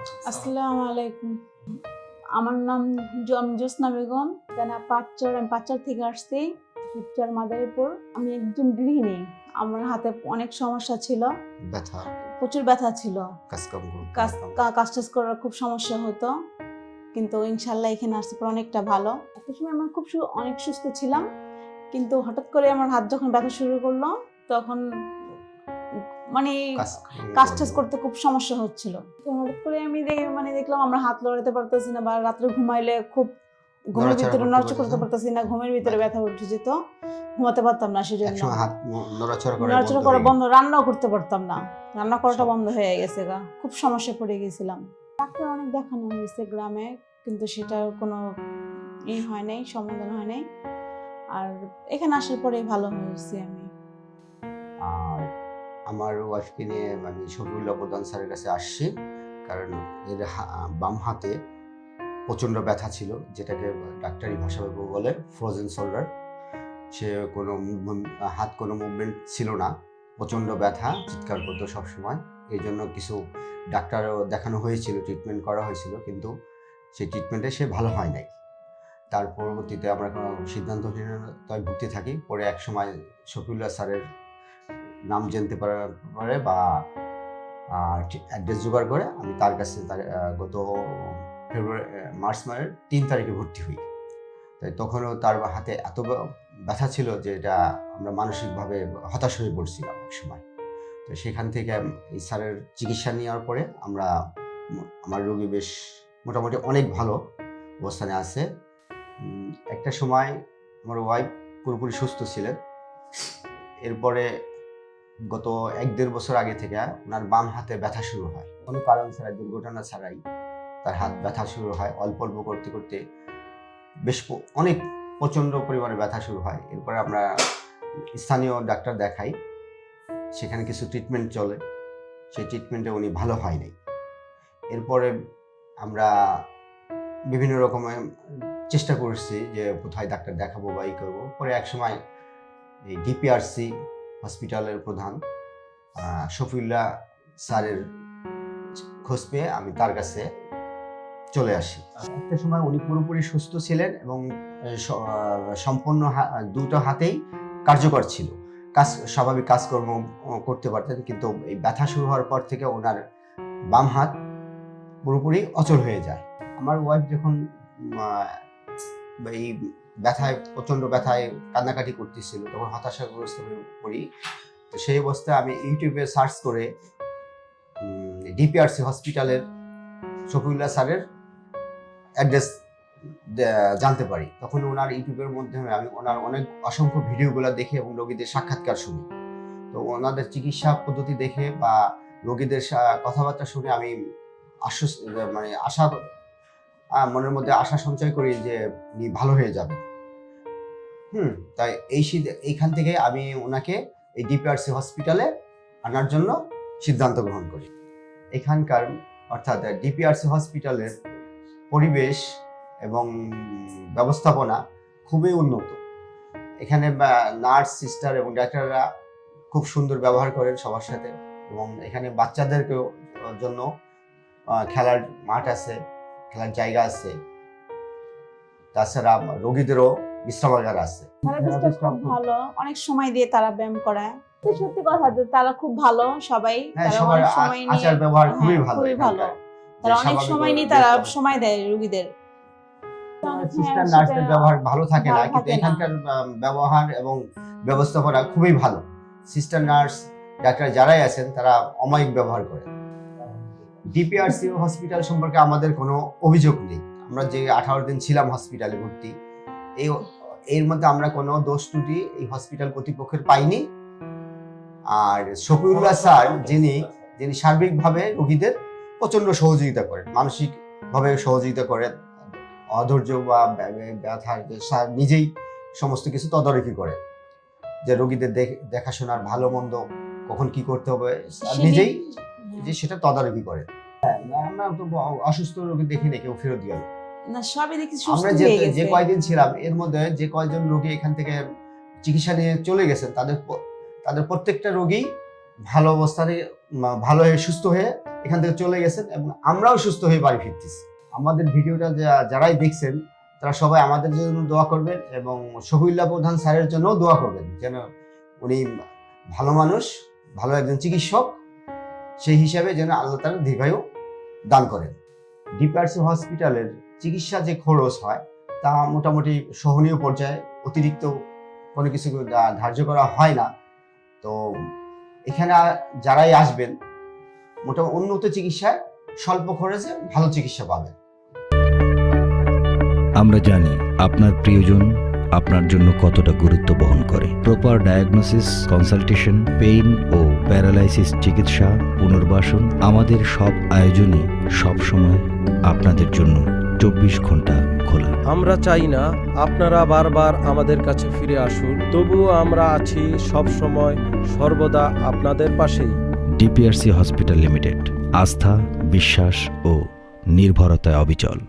আসসালামু আলাইকুম। আমার নাম আমি বেগম পাঁচচর আমি পাঁচচর থেকে আসছি মাদারীপুর। আমি একজন গৃহিণী আমার হাতে অনেক সমস্যা ছিল। ব্যথা। প্রচুর ব্যথা ছিল। কাজ কাজ টাজ করার খুব সমস্যা হতো। কিন্তু ইনশাল্লাহ এখানে আসতে পর অনেকটা ভালো। একটা সময় আমার খুব অনেক সুস্থ ছিলাম। কিন্তু হঠাৎ করে আমার হাত যখন ব্যথা শুরু করল তখন মানে কাজ টাজ করতে খুব সমস্যা হচ্ছিল। তো হঠাৎ করে আমি মানে দেখলাম আমরা হাত লড়াতে পারতেছি না বা রাত্রে ঘুমাইলে খুব ঘুমের নড়াচড়া ভিতরে করতে করতে পারতেছি না। ঘুমের ভিতরে ব্যথা উঠে যেত ঘুমাতে পারতাম না সেজন্য। নড়াচড়া বন্ধ করা বন্ধ রান্নাও করতে পারতাম না। রান্না করাটা আচ্ছা। বন্ধ হয়ে গেছে গা খুব সমস্যা পড়ে গেছিলাম। ডাক্তার অনেক দেখানো হয়েছে গ্রামে কিন্তু সেটার কোনো ই হয় নাই সমাধান হয় নাই। আর এখানে আসার পরে ভালো হয়েছি আমি। আর আমার ওয়াইফকে নিয়ে আমি শফিউল্লাহ প্রধান স্যারের কাছে আসছি। কারণ এর বাম হাতে প্রচণ্ড ব্যথা ছিল, যেটাকে ডাক্তারি ভাষায় বলে ফ্রোজেন শোল্ডার সে কোনো হাত কোনো মুভমেন্ট ছিল না। প্রচণ্ড ব্যথা, চিৎকার করতো সবসময়। এই জন্য কিছু ডাক্তারও দেখানো হয়েছিল ট্রিটমেন্ট করা হয়েছিল, কিন্তু সেই ট্রিটমেন্টে সে ভালো হয় নাই। তার পরবর্তীতে আমরা কোনো সিদ্ধান্তহীনতায় ভুগতে থাকি। পরে এক সময় শফিউল্লাহ স্যারের নাম জানতে পারার পরে বা অ্যাড্রেস জোগাড় করে আমি তার কাছে তার গত ফেব্রুয়ারি মার্চ মাসের তিন তারিখে ভর্তি হই। তাই তখনও তার হাতে এত ব্যথা ছিল যে এটা আমরা মানসিকভাবে হতাশ হয়ে পড়ছিলাম এক সময়। তো সেখান থেকে এই স্যারের চিকিৎসা নেওয়ার পরে আমরা, আমার রোগী বেশ মোটামুটি অনেক ভালো অবস্থানে আছে। একটা সময় আমার ওয়াইফ পুরোপুরি সুস্থ ছিলেন। এরপরে গত এক দেড় বছর আগে থেকে ওনার বাম হাতে ব্যথা শুরু হয়। কোনো কারণ ছাড়াই, দুর্ঘটনা ছাড়াই তার হাত ব্যথা শুরু হয়। অল্প অল্প করতে করতে বেশ অনেক প্রচণ্ড পরিমাণে ব্যথা শুরু হয়। এরপরে আমরা স্থানীয় ডাক্তার দেখাই, সেখানে কিছু ট্রিটমেন্ট চলে। সেই ট্রিটমেন্টে উনি ভালো হয় নাই। এরপরে আমরা বিভিন্ন রকমের চেষ্টা করছি যে কোথায় ডাক্তার দেখাবো বা ই করব। পরে এক সময় এই ডিপিআরসি হসপিটালের প্রধান শফিউল্লাহ স্যারের খোঁজ পেয়ে আমি তার কাছে চলে আসি। একটা সময় উনি পুরোপুরি সুস্থ ছিলেন এবং সম্পূর্ণ দুটো হাতেই কার্যকর ছিল। কাজ, স্বাভাবিক কাজকর্ম করতে পারতেন কিন্তু এই ব্যথা শুরু হওয়ার পর থেকে ওনার বাম হাত পুরোপুরি অচল হয়ে যায়। আমার ওয়াইফ যখন এই ব্যথায়, প্রচণ্ড ব্যথায় কান্নাকাটি করতেছিল, তখন হতাশাগ্রস্ত হয়ে পড়ি। তো সেই অবস্থায় আমি ইউটিউবে সার্চ করে ডিপিআরসি হসপিটালের শফিউল্লাহ স্যারের অ্যাড্রেস জানতে পারি। তখন ওনার ইউটিউবের মাধ্যমে আমি, ওনার অনেক অসংখ্য ভিডিওগুলো দেখে এবং রোগীদের সাক্ষাৎকার শুনি। তো ওনাদের চিকিৎসা পদ্ধতি দেখে বা রোগীদের কথাবার্তা শুনে আমি আশ্বস্ত মানে আশা মনের মধ্যে আশা সঞ্চয় করি যে উনি ভালো হয়ে যাবেন। হুম, তাই এই এইখান থেকে আমি ওনাকে এই ডিপিআরসি হসপিটালে আনার জন্য সিদ্ধান্ত গ্রহণ করি। এখানকার, অর্থাৎ ডিপিআরসি হসপিটালের পরিবেশ এবং ব্যবস্থাপনা খুবই উন্নত। এখানে নার্স, সিস্টার এবং ডাক্তাররা খুব সুন্দর ব্যবহার করেন সবার সাথে এবং এখানে বাচ্চাদেরকেও জন্য খেলার মাঠ আছে, খেলার জায়গা আছে। তাছাড়া রোগীদেরও বিশ্রামাগার আছে। ভালো। অনেক সময় দিয়ে তারা ব্যায়াম করায় সত্যি কথা তারা খুব ভালো সবাই। হ্যাঁ আচার ব্যবহার খুবই হ্যাঁ, ভালো খুবই ভালো। তারা অনেক সময় নিয়ে তারা সময় দেয় রোগীদের। সিস্টার হ্যাঁ, নার্সের ব্যবহার ভালো থাকে না কিন্তু এখানকার ব্যবহার এবং ব্যবস্থাপনা খুবই ভালো। সিস্টার নার্স ডাক্তার যারাই আছেন তারা অমায়িক ব্যবহার করে। ডিপিআরসি হসপিটাল সম্পর্কে আমাদের কোনো অভিযোগ নেই। আমরা যে আঠারো দিন ছিলাম হসপিটালে ভর্তি এই এর মধ্যে আমরা কোনো দোষ ত্রুটি এই হসপিটাল কর্তৃপক্ষের পাইনি। আর শফিউল্লাহ স্যার যিনি যিনি সার্বিকভাবে রোগীদের প্রচণ্ড সহযোগিতা করেন মানসিকভাবে সহযোগিতা করেন অধৈর্য বা ব্যা- ব্যা- ব্যথা স্যার নিজেই সমস্ত কিছু তদারকি করেন যে রোগীদের দেখ- দেখাশোনার ভালো মন্দ কখন কি করতে হবে নিজেই যে সেটা তদারকি করে হ্যাঁ, আমরা তো অসুস্থ রোগী দেখি না কেউ ফেরত গেল। না সবই দেখি সুস্থ আমরা যে হয়ে যে গেছে কয়দিন ছিলাম এর মধ্যে যে কয়জন রোগী এখান থেকে চিকিৎসা নিয়ে চলে গেছেন তাদের প- তাদের প্রত্যেকটা রোগী ভালো অবস্থানে মা- ভালো হয়ে সুস্থ হয়ে এখান থেকে চলে গেছেন এবং আমরাও সুস্থ হয়ে বাড়ি ফিরতেছি। আমাদের ভিডিওটা যা- যারাই দেখছেন তারা সবাই আমাদের জন্য দোয়া করবেন এবং শহীদুল্লাহ প্রধান স্যারের জন্যও দোয়া করবেন যেন উনি ভালো মানুষ ভালো একজন চিকিৎসক সেই হিসাবে যেন আল্লাহ তালা দীর্ঘায়ু দান করেন। ডিপিআরসি হসপিটালের চিকিৎসা যে খরচ হয়, তা মোটামুটি সহনীয় পর্যায়ে অতিরিক্ত কোনো কিছু ধার্য করা হয় না। তো এখানে যারাই আসবেন মোটামুটি উন্নত চিকিৎসায় স্বল্প খরচে ভালো চিকিৎসা পাবেন। আমরা জানি আপনার প্রিয়জন আপনার জন্য কতটা গুরুত্ব বহন করে। প্রপার ডায়াগনোসিস কনসালটেশন পেইন ও প্যারালাইসিস চিকিৎসা, পুনর্বাসন আমাদের সব আয়োজনই সবসময় আপনাদের জন্য চব্বিশ ঘণ্টা খোলা। আমরা চাই না আপনারা বারবার আমাদের কাছে ফিরে আসুন তবুও আমরা আছি সব সময় সর্বদা আপনাদের পাশেই। ডিপিআরসি হসপিটাল লিমিটেড আস্থা বিশ্বাস ও নির্ভরতায় অবিচল।